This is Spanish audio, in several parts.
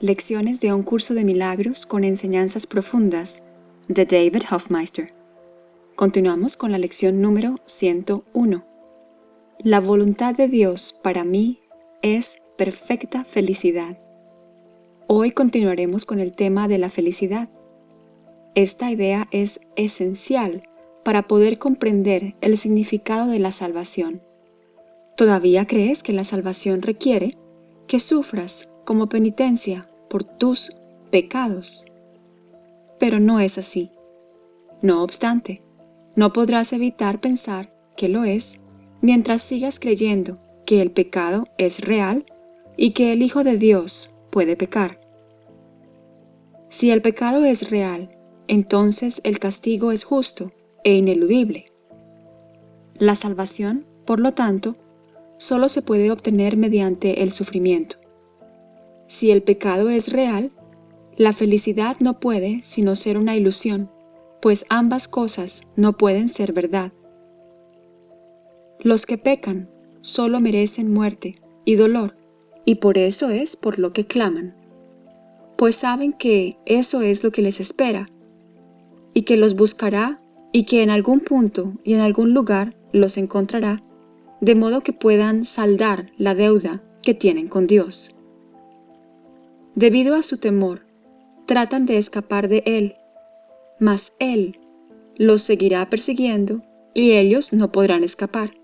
Lecciones de un curso de milagros con enseñanzas profundas de David Hofmeister. Continuamos con la lección número 101. La voluntad de Dios para mí es perfecta felicidad. Hoy continuaremos con el tema de la felicidad. Esta idea es esencial para poder comprender el significado de la salvación. ¿Todavía crees que la salvación requiere que sufras como penitencia por tus pecados. Pero no es así. No obstante, no podrás evitar pensar que lo es mientras sigas creyendo que el pecado es real y que el Hijo de Dios puede pecar. Si el pecado es real, entonces el castigo es justo e ineludible. La salvación, por lo tanto, solo se puede obtener mediante el sufrimiento. Si el pecado es real, la felicidad no puede sino ser una ilusión, pues ambas cosas no pueden ser verdad. Los que pecan solo merecen muerte y dolor, y por eso es por lo que claman, pues saben que eso es lo que les espera, y que los buscará y que en algún punto y en algún lugar los encontrará, de modo que puedan saldar la deuda que tienen con Dios. Debido a su temor, tratan de escapar de él, mas él los seguirá persiguiendo y ellos no podrán escapar.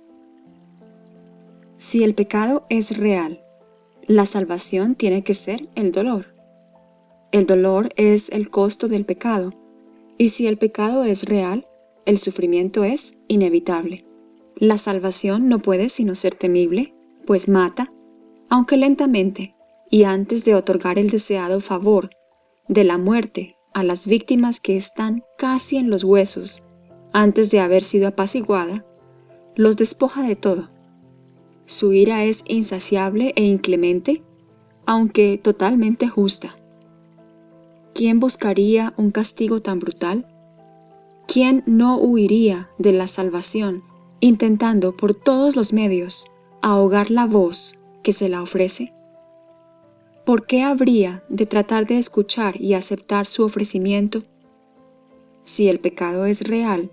Si el pecado es real, la salvación tiene que ser el dolor. El dolor es el costo del pecado, y si el pecado es real, el sufrimiento es inevitable. La salvación no puede sino ser temible, pues mata, aunque lentamente, y antes de otorgar el deseado favor de la muerte a las víctimas que están casi en los huesos antes de haber sido apaciguada, los despoja de todo. Su ira es insaciable e inclemente, aunque totalmente justa. ¿Quién buscaría un castigo tan brutal? ¿Quién no huiría de la salvación, intentando por todos los medios ahogar la voz que se la ofrece? ¿Por qué habría de tratar de escuchar y aceptar su ofrecimiento? Si el pecado es real,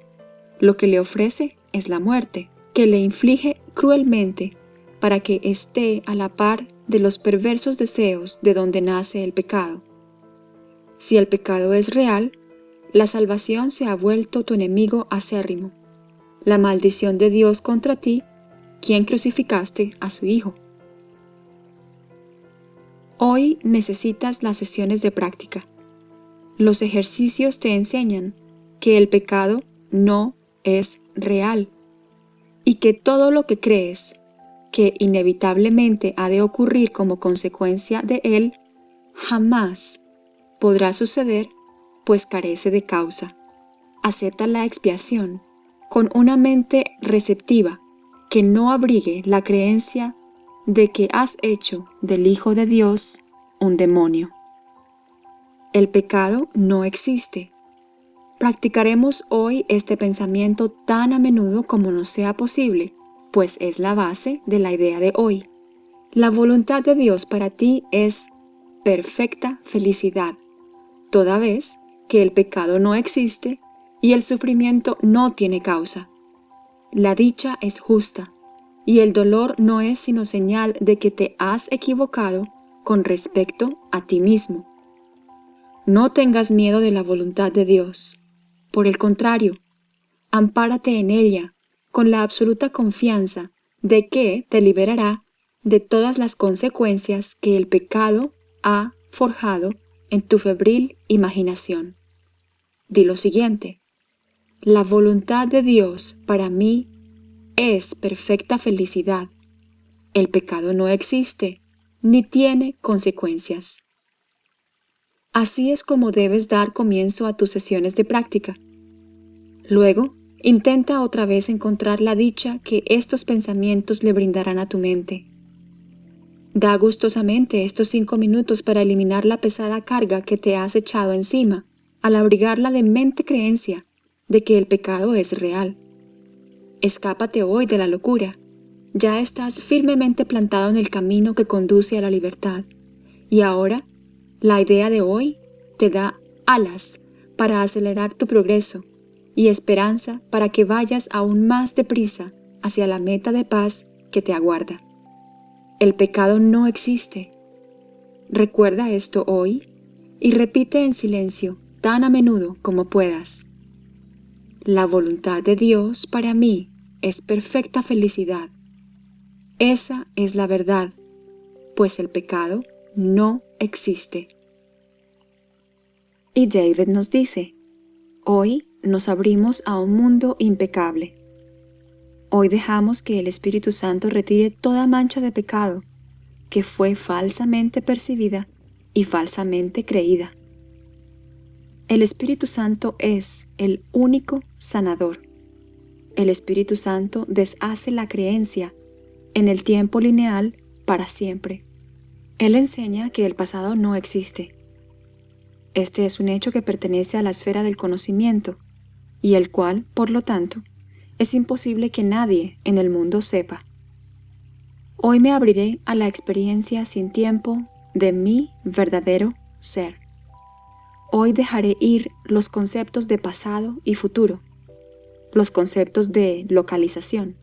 lo que le ofrece es la muerte, que le inflige cruelmente para que esté a la par de los perversos deseos de donde nace el pecado. Si el pecado es real, la salvación se ha vuelto tu enemigo acérrimo, la maldición de Dios contra ti, quien crucificaste a su Hijo. Hoy necesitas las sesiones de práctica. Los ejercicios te enseñan que el pecado no es real y que todo lo que crees que inevitablemente ha de ocurrir como consecuencia de él jamás podrá suceder pues carece de causa. Acepta la expiación con una mente receptiva que no abrigue la creencia de que has hecho del Hijo de Dios un demonio. El pecado no existe. Practicaremos hoy este pensamiento tan a menudo como nos sea posible, pues es la base de la idea de hoy. La voluntad de Dios para ti es perfecta felicidad, toda vez que el pecado no existe y el sufrimiento no tiene causa. La dicha es justa, y el dolor no es sino señal de que te has equivocado con respecto a ti mismo. No tengas miedo de la voluntad de Dios. Por el contrario, ampárate en ella con la absoluta confianza de que te liberará de todas las consecuencias que el pecado ha forjado en tu febril imaginación. Di lo siguiente, la voluntad de Dios para mí es perfecta felicidad. El pecado no existe, ni tiene consecuencias. Así es como debes dar comienzo a tus sesiones de práctica. Luego, intenta otra vez encontrar la dicha que estos pensamientos le brindarán a tu mente. Da gustosamente estos cinco minutos para eliminar la pesada carga que te has echado encima al abrigar la demente creencia de que el pecado es real. Escápate hoy de la locura. Ya estás firmemente plantado en el camino que conduce a la libertad. Y ahora, La idea de hoy te da alas para acelerar tu progreso y esperanza para que vayas aún más deprisa hacia la meta de paz que te aguarda. El pecado no existe. Recuerda esto hoy y repite en silencio tan a menudo como puedas. La voluntad de Dios para mí es perfecta felicidad. Esa es la verdad, pues el pecado no existe. Y David nos dice, hoy nos abrimos a un mundo impecable. Hoy dejamos que el Espíritu Santo retire toda mancha de pecado que fue falsamente percibida y falsamente creída. El Espíritu Santo es el único sanador. El Espíritu Santo deshace la creencia en el tiempo lineal para siempre. Él enseña que el pasado no existe. Este es un hecho que pertenece a la esfera del conocimiento y el cual, por lo tanto, es imposible que nadie en el mundo sepa. Hoy me abriré a la experiencia sin tiempo de mi verdadero ser. Hoy dejaré ir los conceptos de pasado y futuro, los conceptos de localización.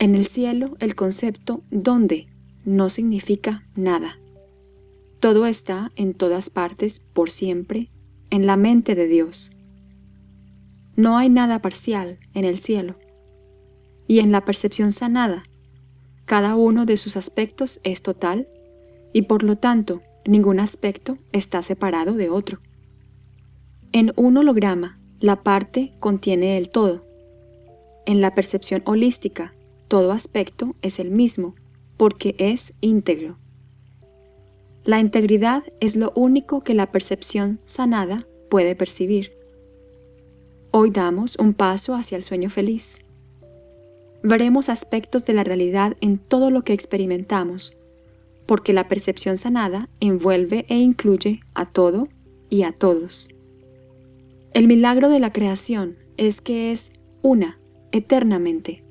En el cielo el concepto ¿dónde? no significa nada. Todo está en todas partes por siempre en la mente de Dios. No hay nada parcial en el cielo. Y en la percepción sanada, cada uno de sus aspectos es total y por lo tanto ningún aspecto está separado de otro. En un holograma, la parte contiene el todo. En la percepción holística, todo aspecto es el mismo porque es íntegro. La integridad es lo único que la percepción sanada puede percibir. Hoy damos un paso hacia el sueño feliz. Veremos aspectos de la realidad en todo lo que experimentamos, porque la percepción sanada envuelve e incluye a todo y a todos. El milagro de la creación es que es una eternamente.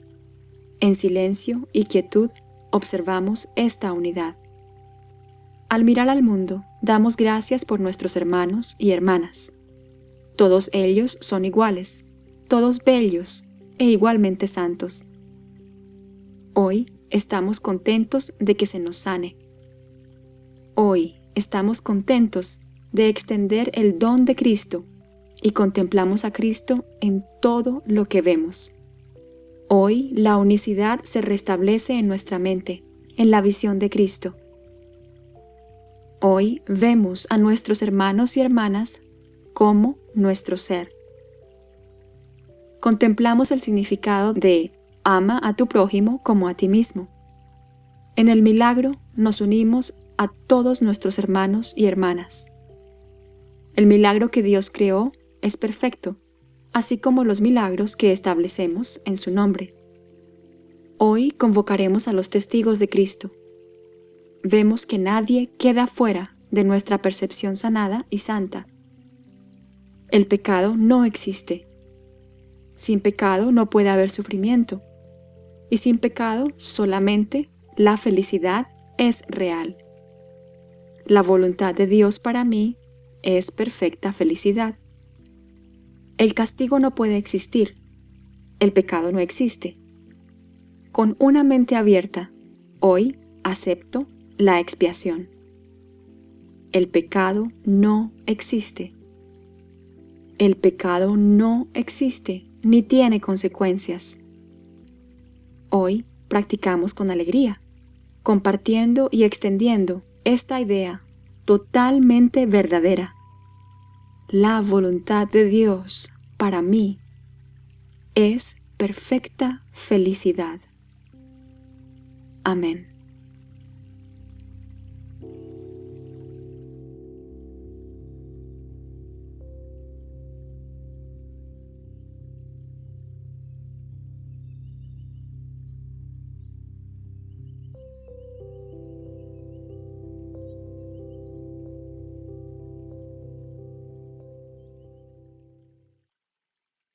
En silencio y quietud observamos esta unidad. Al mirar al mundo, damos gracias por nuestros hermanos y hermanas, todos ellos son iguales, todos bellos e igualmente santos. Hoy estamos contentos de que se nos sane. Hoy estamos contentos de extender el don de Cristo y contemplamos a Cristo en todo lo que vemos. Hoy la unicidad se restablece en nuestra mente, en la visión de Cristo. Hoy vemos a nuestros hermanos y hermanas como nuestro ser. Contemplamos el significado de ama a tu prójimo como a ti mismo. En el milagro nos unimos a todos nuestros hermanos y hermanas. El milagro que Dios creó es perfecto, así como los milagros que establecemos en su nombre. Hoy convocaremos a los testigos de Cristo. Vemos que nadie queda fuera de nuestra percepción sanada y santa el pecado no existe. Sin pecado no puede haber sufrimiento. Y sin pecado solamente la felicidad es real. La voluntad de Dios para mí es perfecta felicidad. El castigo no puede existir. El pecado no existe. Con una mente abierta, hoy acepto la expiación. El pecado no existe. El pecado no existe ni tiene consecuencias. Hoy practicamos con alegría, compartiendo y extendiendo esta idea totalmente verdadera. La voluntad de Dios para mí es perfecta felicidad. Amén.